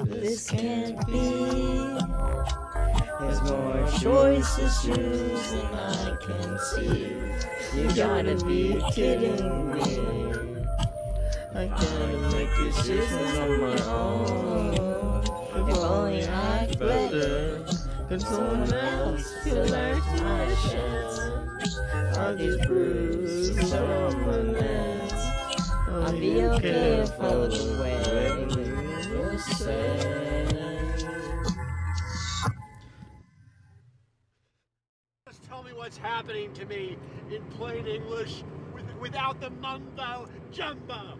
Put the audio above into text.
This can't be. There's more choices to choose than I can see. You gotta be kidding me. I gotta make decisions on my own. If only I could better. Could someone else feel like my chance? All these bruises on my legs. I'll be okay if I look away. Just tell me what's happening to me in plain English with, without the mumbo jumbo.